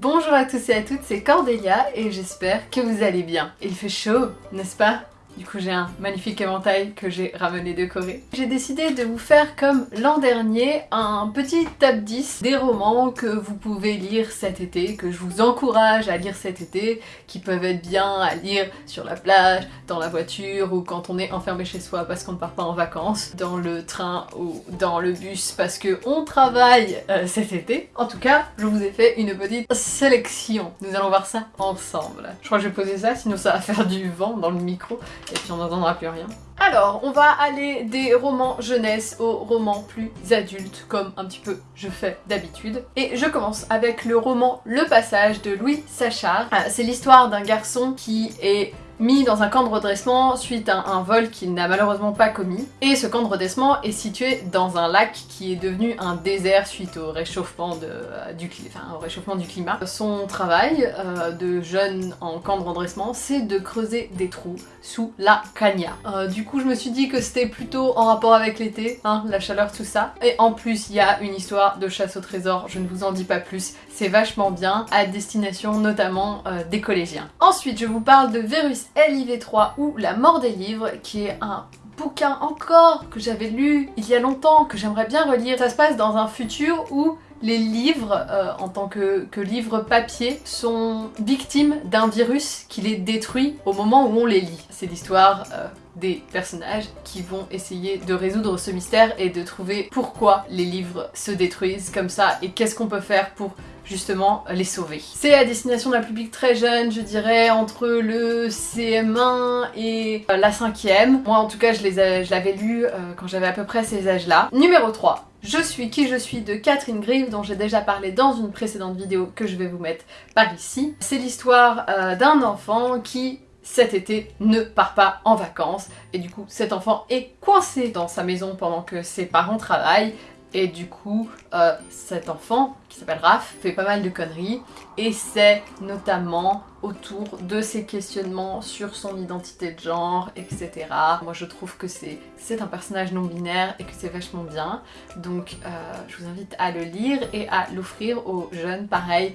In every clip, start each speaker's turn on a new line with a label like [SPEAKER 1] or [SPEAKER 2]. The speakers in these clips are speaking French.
[SPEAKER 1] Bonjour à tous et à toutes, c'est Cordelia et j'espère que vous allez bien. Il fait chaud, n'est-ce pas? Du coup j'ai un magnifique éventail que j'ai ramené de Corée. J'ai décidé de vous faire comme l'an dernier un petit top 10 des romans que vous pouvez lire cet été, que je vous encourage à lire cet été, qui peuvent être bien à lire sur la plage, dans la voiture ou quand on est enfermé chez soi parce qu'on ne part pas en vacances, dans le train ou dans le bus parce que on travaille euh, cet été. En tout cas, je vous ai fait une petite sélection. Nous allons voir ça ensemble. Je crois que je vais poser ça, sinon ça va faire du vent dans le micro et puis on n'entendra plus rien. Alors, on va aller des romans jeunesse aux romans plus adultes, comme un petit peu je fais d'habitude. Et je commence avec le roman Le Passage de Louis Sachard. Ah, c'est l'histoire d'un garçon qui est mis dans un camp de redressement suite à un vol qu'il n'a malheureusement pas commis. Et ce camp de redressement est situé dans un lac qui est devenu un désert suite au réchauffement, de, euh, du, climat. Son travail euh, de jeune en camp de redressement, c'est de creuser des trous sous la cagna. Euh, du coup, je me suis dit que c'était plutôt en rapport avec l'été, hein, la chaleur, tout ça. Et en plus, il y a une histoire de chasse au trésor, je ne vous en dis pas plus, c'est vachement bien, à destination notamment des collégiens. Ensuite, je vous parle de Virus LIV3 ou La mort des livres, qui est un bouquin encore que j'avais lu il y a longtemps, que j'aimerais bien relire. Ça se passe dans un futur où les livres, euh, en tant que, que livres papier, sont victimes d'un virus qui les détruit au moment où on les lit. C'est l'histoire euh, des personnages qui vont essayer de résoudre ce mystère et de trouver pourquoi les livres se détruisent comme ça et qu'est-ce qu'on peut faire pour justement les sauver. C'est à destination d'un public très jeune, je dirais entre le CM1 et euh, la 5ème. Moi en tout cas je l'avais lu euh, quand j'avais à peu près ces âges-là. Numéro 3. Je suis qui je suis de Catherine Grieve dont j'ai déjà parlé dans une précédente vidéo que je vais vous mettre par ici. C'est l'histoire euh, d'un enfant qui cet été ne part pas en vacances et du coup cet enfant est coincé dans sa maison pendant que ses parents travaillent et du coup, euh, cet enfant, qui s'appelle Raph, fait pas mal de conneries. Et c'est notamment autour de ses questionnements sur son identité de genre, etc. Moi je trouve que c'est un personnage non binaire et que c'est vachement bien. Donc euh, je vous invite à le lire et à l'offrir aux jeunes, pareil,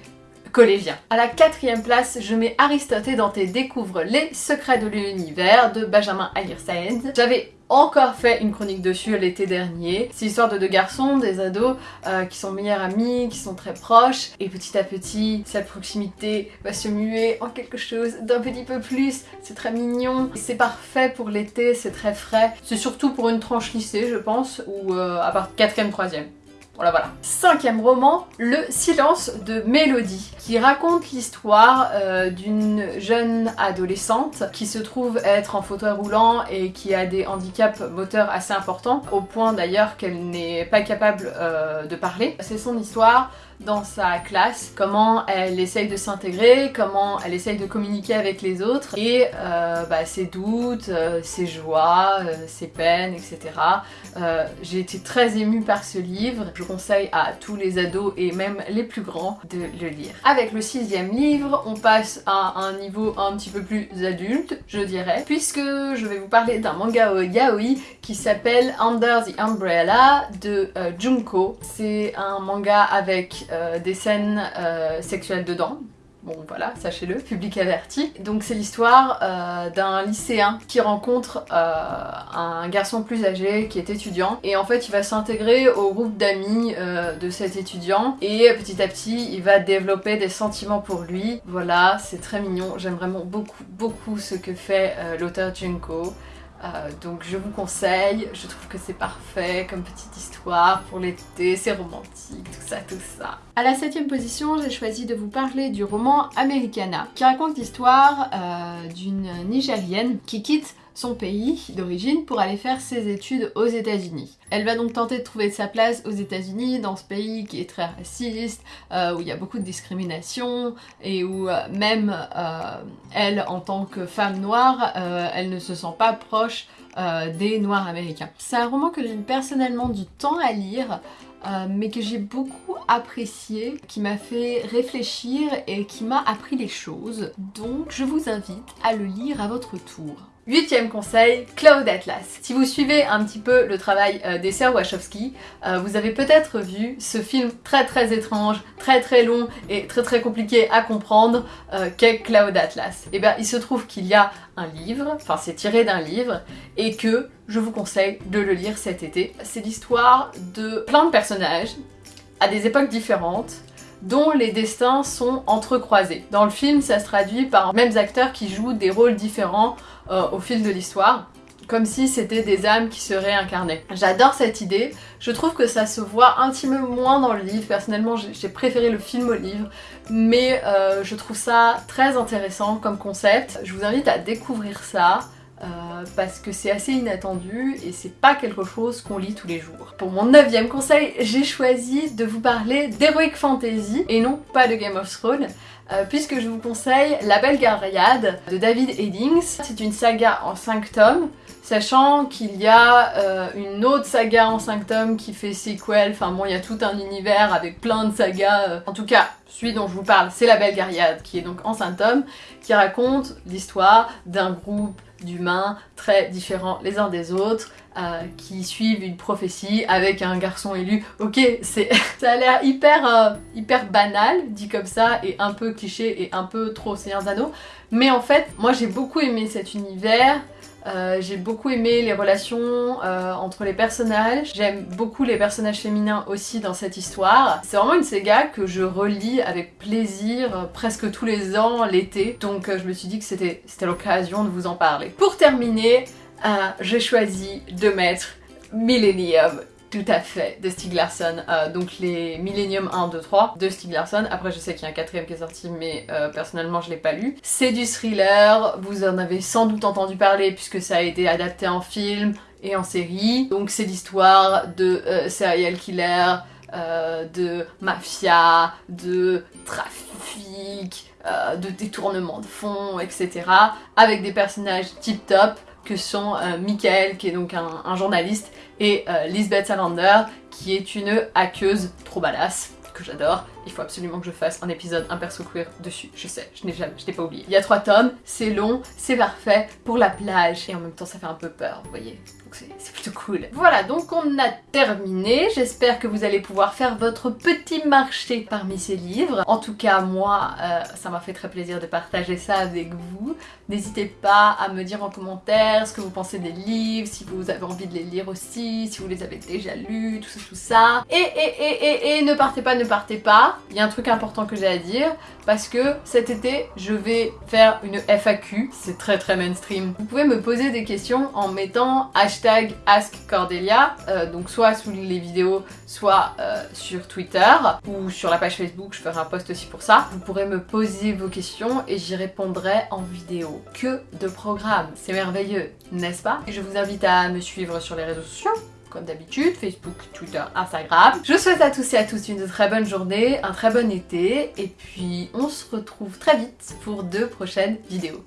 [SPEAKER 1] collégiens. À la quatrième place, je mets Aristote et Dante découvrent les secrets de l'univers de Benjamin Ayersaend. J'avais encore fait une chronique dessus l'été dernier. C'est l'histoire de deux garçons, des ados, euh, qui sont meilleurs amis, qui sont très proches, et petit à petit, cette proximité va se muer en quelque chose d'un petit peu plus. C'est très mignon, c'est parfait pour l'été, c'est très frais. C'est surtout pour une tranche lycée, je pense, ou euh, à part 4ème, 3ème. Voilà, voilà. Cinquième roman, Le silence de Mélodie, qui raconte l'histoire euh, d'une jeune adolescente qui se trouve être en fauteuil roulant et qui a des handicaps moteurs assez importants, au point d'ailleurs qu'elle n'est pas capable euh, de parler. C'est son histoire dans sa classe, comment elle essaye de s'intégrer, comment elle essaye de communiquer avec les autres et euh, bah, ses doutes, euh, ses joies, euh, ses peines, etc. J'ai été très émue par ce livre, je conseille à tous les ados et même les plus grands de le lire. Avec le sixième livre, on passe à un niveau un petit peu plus adulte, je dirais, puisque je vais vous parler d'un manga yaoi qui s'appelle Under the Umbrella de Junko. C'est un manga avec euh, des scènes euh, sexuelles dedans. Bon voilà, sachez-le, public averti. Donc c'est l'histoire euh, d'un lycéen qui rencontre un garçon plus âgé qui est étudiant et en fait il va s'intégrer au groupe d'amis de cet étudiant et petit à petit il va développer des sentiments pour lui. Voilà, c'est très mignon, j'aime vraiment beaucoup beaucoup ce que fait l'auteur Junko. Euh, donc je vous conseille, je trouve que c'est parfait comme petite histoire pour l'été, c'est romantique, tout ça, tout ça. À la septième position, j'ai choisi de vous parler du roman Americana, qui raconte l'histoire euh, d'une Nigérienne qui quitte son pays d'origine pour aller faire ses études aux États-Unis. Elle va donc tenter de trouver sa place aux États-Unis, dans ce pays qui est très raciste, euh, où il y a beaucoup de discrimination et où euh, même euh, elle, en tant que femme noire, elle ne se sent pas proche des noirs américains. C'est un roman que j'ai personnellement du temps à lire, mais que j'ai beaucoup apprécié, qui m'a fait réfléchir et qui m'a appris les choses. Donc je vous invite à le lire à votre tour. Huitième conseil, Cloud Atlas. Si vous suivez un petit peu le travail euh, des sœurs Wachowski, euh, vous avez peut-être vu ce film très très étrange, très très long et très très compliqué à comprendre euh, qu'est Cloud Atlas. Et eh bien il se trouve qu'il y a un livre, enfin c'est tiré d'un livre, et que je vous conseille de le lire cet été. C'est l'histoire de plein de personnages à des époques différentes, dont les destins sont entrecroisés. Dans le film, ça se traduit par mêmes acteurs qui jouent des rôles différents euh, au fil de l'histoire comme si c'était des âmes qui se réincarnaient. J'adore cette idée, je trouve que ça se voit un petit peu moins dans le livre, personnellement j'ai préféré le film au livre, mais euh, je trouve ça très intéressant comme concept. Je vous invite à découvrir ça, euh, parce que c'est assez inattendu et c'est pas quelque chose qu'on lit tous les jours. Pour mon neuvième conseil, j'ai choisi de vous parler d'Heroic Fantasy et non pas de Game of Thrones. Euh, puisque je vous conseille La Belle Gaillarde de David Eddings. C'est une saga en 5 tomes, sachant qu'il y a euh, une autre saga en 5 tomes qui fait sequel, enfin bon, il y a tout un univers avec plein de sagas. En tout cas, celui dont je vous parle, c'est La Belle Gaillarde, qui est donc en 5 tomes, qui raconte l'histoire d'un groupe d'humains très différents les uns des autres, euh, qui suivent une prophétie avec un garçon élu. Ok, c'est ça a l'air hyper, euh, hyper banal, dit comme ça, et un peu cliché et un peu trop Seigneur Anneaux, mais en fait, moi j'ai beaucoup aimé cet univers, euh, j'ai beaucoup aimé les relations euh, entre les personnages. J'aime beaucoup les personnages féminins aussi dans cette histoire. C'est vraiment une saga que je relis avec plaisir euh, presque tous les ans l'été. Donc je me suis dit que c'était l'occasion de vous en parler. Pour terminer, j'ai choisi de mettre Millennium tout à fait, de Stieg Larsson. Euh, donc les Millennium 1, 2, 3 de Stieg Larsson. Après je sais qu'il y a un quatrième qui est sorti mais euh, personnellement je l'ai pas lu. C'est du thriller, vous en avez sans doute entendu parler puisque ça a été adapté en film et en série. Donc c'est l'histoire de euh, serial killer, de mafia, de trafic, de détournement de fonds, etc. Avec des personnages tip top que sont Michael qui est donc un journaliste et euh, Lisbeth Salander qui est une hackeuse trop badass que j'adore. Il faut absolument que je fasse un épisode, un perso queer dessus. Je sais, je n'ai jamais, je n'ai pas oublié. Il y a trois tomes, c'est long, c'est parfait pour la plage et en même temps ça fait un peu peur, vous voyez c'est plutôt cool. Voilà, donc on a terminé. J'espère que vous allez pouvoir faire votre petit marché parmi ces livres. En tout cas, moi, euh, ça m'a fait très plaisir de partager ça avec vous. N'hésitez pas à me dire en commentaire ce que vous pensez des livres, si vous avez envie de les lire aussi, si vous les avez déjà lus, tout ça, tout ça. Et, et, et, et, et ne partez pas, ne partez pas. Il y a un truc important que j'ai à dire, parce que cet été, je vais faire une FAQ. C'est très très mainstream. Vous pouvez me poser des questions en mettant hashtag AskCordelia, euh, donc soit sous les vidéos, soit euh, sur Twitter ou sur la page Facebook, je ferai un post aussi pour ça. Vous pourrez me poser vos questions et j'y répondrai en vidéo. Que de programmes, c'est merveilleux, n'est-ce pas? Je vous invite à me suivre sur les réseaux sociaux, comme d'habitude, Facebook, Twitter, Instagram. Je souhaite à tous et à tous une très bonne journée, un très bon été, et puis on se retrouve très vite pour deux prochaines vidéos.